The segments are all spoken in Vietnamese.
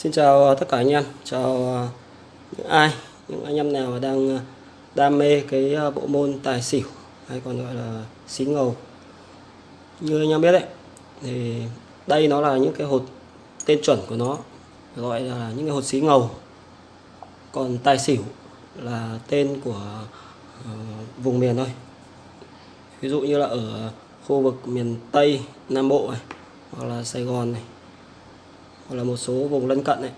Xin chào ờ, tất cả anh em, chào ờ, những ai, những anh em nào đang ờ, đam mê cái bộ môn tài xỉu hay còn gọi là xí ngầu. Như anh em biết đấy, thì đây nó là những cái hột tên chuẩn của nó gọi là những cái hột xí ngầu. Còn tài xỉu là tên của uh, vùng miền thôi. Ví dụ như là ở khu vực miền Tây, Nam Bộ này, hoặc là Sài Gòn này hoặc là một số vùng lân cận này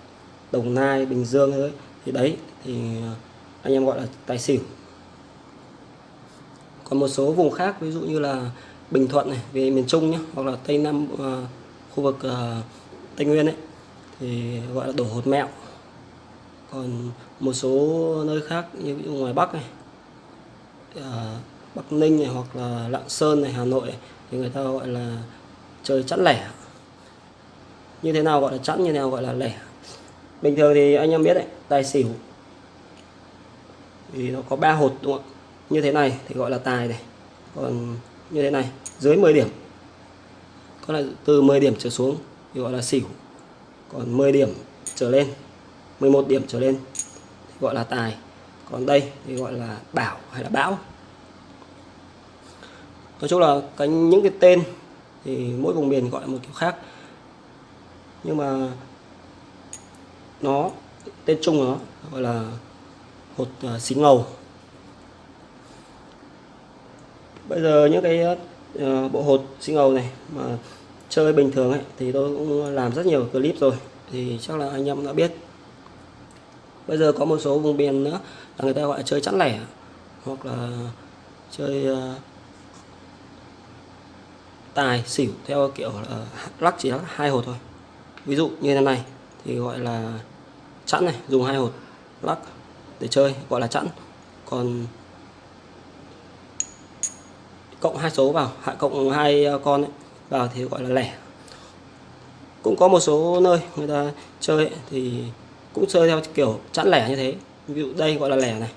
Đồng Nai Bình Dương ấy thì đấy thì à, anh em gọi là tài xỉu. Còn một số vùng khác ví dụ như là Bình Thuận này về miền Trung nhé hoặc là Tây Nam uh, khu vực uh, Tây Nguyên ấy thì gọi là đổ hột mẹo. Còn một số nơi khác như ví dụ ngoài Bắc này uh, Bắc Ninh này hoặc là Lạng Sơn này Hà Nội này, thì người ta gọi là chơi chẵn lẻ như thế nào gọi là chẵn, như thế nào gọi là lẻ. Bình thường thì anh em biết đấy, tài xỉu thì nó có ba hột, đúng không như thế này thì gọi là tài này. Còn như thế này, dưới 10 điểm, có là từ 10 điểm trở xuống thì gọi là xỉu. Còn 10 điểm trở lên 11 điểm trở lên thì gọi là tài. Còn đây thì gọi là bảo hay là bão. Nói chung là cái, những cái tên thì mỗi vùng miền gọi một kiểu khác nhưng mà nó tên chung của nó gọi là hột ờ, xí ngầu. Bây giờ những cái uh, bộ hột xí ngầu này mà chơi bình thường ấy thì tôi cũng làm rất nhiều clip rồi thì chắc là anh em đã biết. Bây giờ có một số vùng miền nữa là người ta gọi là chơi chẵn lẻ hoặc là chơi uh, tài xỉu theo kiểu là lắc chỉ lắc hai hột thôi ví dụ như thế này thì gọi là chẵn này dùng hai hột lắc để chơi gọi là chẵn. Còn cộng hai số vào hạ cộng hai ờ, con ấy, vào thì gọi là lẻ. Cũng có một số nơi người ta chơi ấy, thì cũng chơi theo kiểu chẵn lẻ như thế. Ví dụ đây gọi là lẻ này.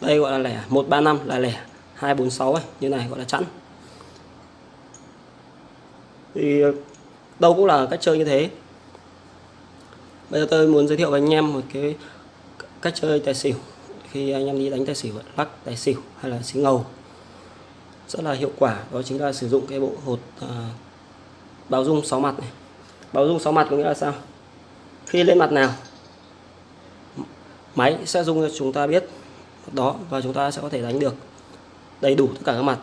Đây gọi là lẻ 135 là lẻ 246 ấy, như này gọi là chẵn. Thì ờ, đâu cũng là cách chơi như thế. Bây giờ tôi muốn giới thiệu với anh em một cái cách chơi tài xỉu. Khi anh em đi đánh tài xỉu lắc tài xỉu hay là xí ngầu rất là hiệu quả. Đó chính là sử dụng cái bộ hột à, báo dung 6 mặt này. Báo dung 6 mặt có nghĩa là sao? Khi lên mặt nào máy sẽ dung cho chúng ta biết đó và chúng ta sẽ có thể đánh được đầy đủ tất cả các mặt.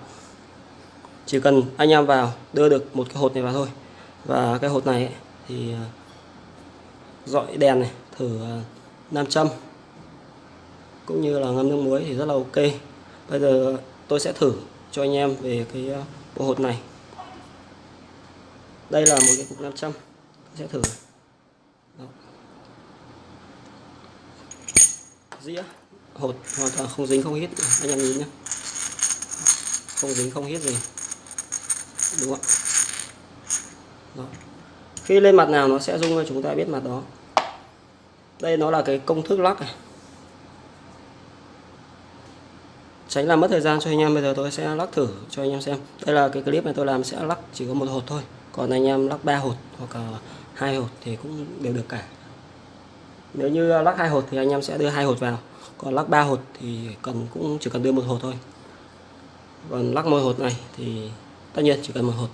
Chỉ cần anh em vào đưa được một cái hột này vào thôi và cái hột này ấy, thì ờ, dọi đèn này thử ờ, nam châm cũng như là ngâm nước muối thì rất là ok. Bây giờ tôi sẽ thử cho anh em về cái ờ, bộ hột này. Đây là một cái cục nam châm tôi sẽ thử. Đó. dĩa hột hoàn toàn không dính không hít anh em nhìn nhé không dính không hít gì đúng không đó. khi lên mặt nào nó sẽ rung cho chúng ta biết mặt đó. Đây nó là cái công thức lắc này. Tránh làm mất thời gian cho anh em. Bây giờ tôi sẽ lắc thử cho anh em xem. Đây là cái clip này tôi làm sẽ lắc chỉ có một hột thôi. Còn anh em lắc ba hột hoặc là hai hột thì cũng đều được cả. Nếu như lắc hai hột thì anh em sẽ đưa hai hột vào. Còn lắc ba hột thì cần cũng chỉ cần đưa một hột thôi. Còn lắc một hột này thì tất nhiên chỉ cần một hột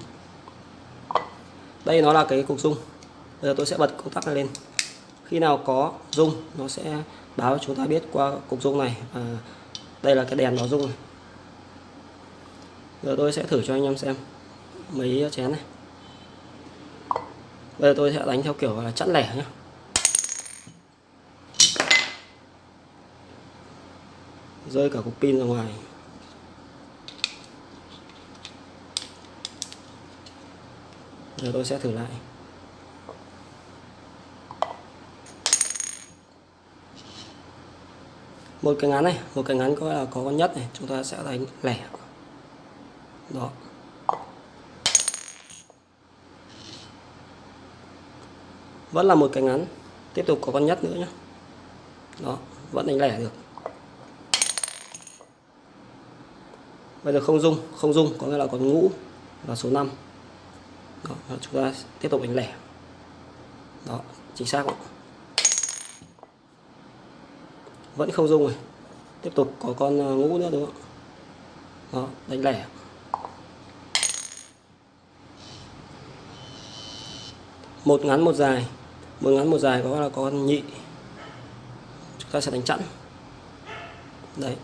đây nó là cái cục dung. Bây giờ tôi sẽ bật công tắc này lên. Khi nào có dung, nó sẽ báo chúng ta biết qua cục dung này. Và đây là cái đèn nó dung này. Giờ tôi sẽ thử cho anh em xem mấy chén này. Bây giờ tôi sẽ đánh theo kiểu là chẵn lẻ nhé rơi cả cục pin ra ngoài. Giờ tôi sẽ thử lại. Một cái ngắn này, một cái ngắn có là có con nhất này, chúng ta sẽ đánh lẻ. Đó. Vẫn là một cái ngắn, tiếp tục có con nhất nữa nhé đó, vẫn đánh lẻ được. Bây giờ không dung không dung có nghĩa là còn ngũ là số 5 đó, chúng ta tiếp tục đánh lẻ. Đó chính xác không? vẫn không dung rồi tiếp tục có con ờ, ngũ nữa đúng không đó đánh lẻ. Một ngắn một dài. Một ngắn một dài có là con nhị. Chúng ta sẽ đánh chặn đấy.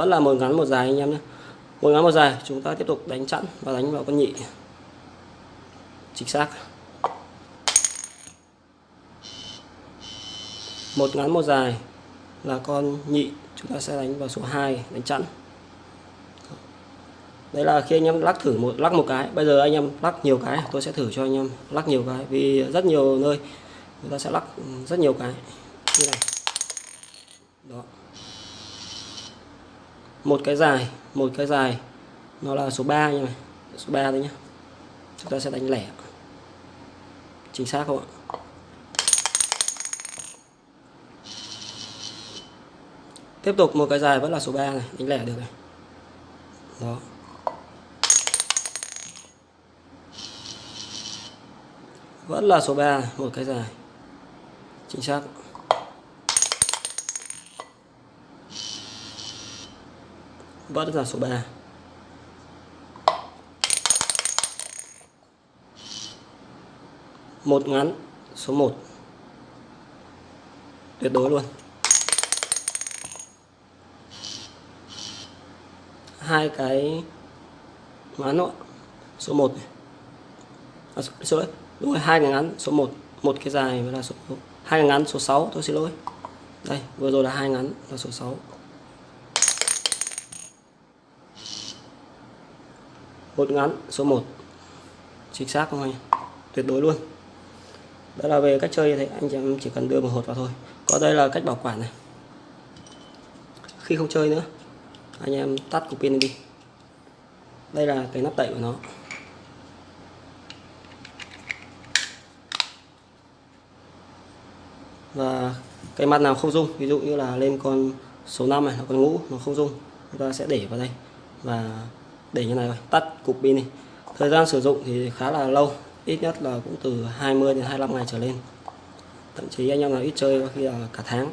Vẫn là một ngắn một dài anh em nhé. Một ngắn một dài, chúng ta tiếp tục đánh chặn và đánh vào con nhị. Chính xác. Một ngắn một dài là con nhị, chúng ta sẽ đánh vào số 2 đánh chặn đấy là khi anh em lắc thử một, lắc một cái. Bây giờ anh em lắc nhiều cái, tôi sẽ thử cho anh em lắc nhiều cái. Vì rất nhiều nơi, người ta sẽ lắc rất nhiều cái. Như này. Đó một cái dài, một cái dài. Nó là số 3 như này số 3 thôi nhé chúng ta sẽ đánh lẻ. Chính xác không ạ? Tiếp tục, một cái dài vẫn là số 3 này. Đánh lẻ được này. Đó. Vẫn là số 3 một cái dài. Chính xác. Vẫn là số 3 một ngắn số 1 tuyệt đối luôn. Hai cái ngắn nữa số 1 này. À, số đấy đúng rồi hai cái ngắn số 1 một cái dài là số hai cái ngắn số 6 tôi xin lỗi. Đây vừa rồi là hai ngắn là số 6 một ngắn số 1 chính xác không anh? Tuyệt đối luôn. Đó là về cách chơi thì anh chị em chỉ cần đưa một hột vào thôi. Có đây là cách bảo quản này. Khi không chơi nữa, anh em tắt cục pin đi. Đây là cái nắp đậy của nó. Và cái mặt nào không dung ví dụ như là lên con số 5 này là con ngũ, nó không dung chúng ta sẽ để vào đây. Và để như này rồi tắt cục pin đi. Thời gian sử dụng thì khá là lâu ít nhất là cũng từ 20 đến 25 ngày trở lên. Thậm chí anh em nào ít chơi khi là cả tháng.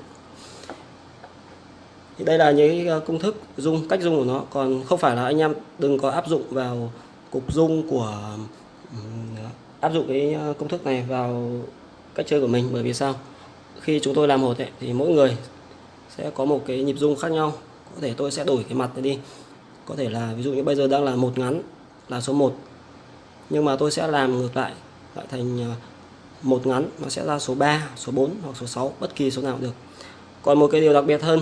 Thì đây là những ờ, công thức dung cách dung của nó. Còn không phải là anh em đừng có áp dụng vào cục dung của áp dụng cái ờ, công thức này vào cách chơi của mình. Bởi vì sao? Khi chúng tôi làm hột ấy, thì mỗi người sẽ có một cái nhịp dung khác nhau. Có thể tôi sẽ đổi cái mặt này đi có thể là ví dụ như bây giờ đang là một ngắn, là số 1 nhưng mà tôi sẽ làm ngược lại lại thành ờ, một ngắn, nó sẽ ra số 3 số 4 hoặc số 6 bất kỳ số nào được. Còn một cái điều đặc biệt hơn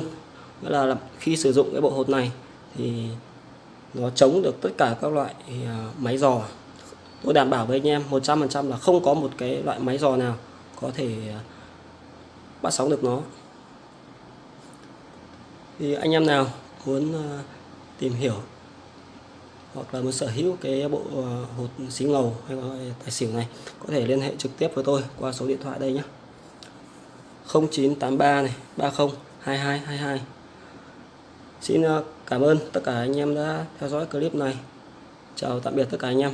nghĩa là khi sử dụng cái bộ hột này thì nó chống được tất cả các loại ờ, máy giò. Tôi đảm bảo với anh em 100% là không có một cái loại máy giò nào có thể ờ, bắt sóng được nó. Thì anh em nào muốn tìm hiểu hoặc là muốn sở hữu cái bộ ờ, hột xí ngầu hay gọi tài xỉu này, có thể liên hệ trực tiếp với tôi qua số điện thoại đây nhé. 0983 này 30 2222 Xin ờ, cảm ơn tất cả anh em đã theo dõi clip này. Chào tạm biệt tất cả anh em.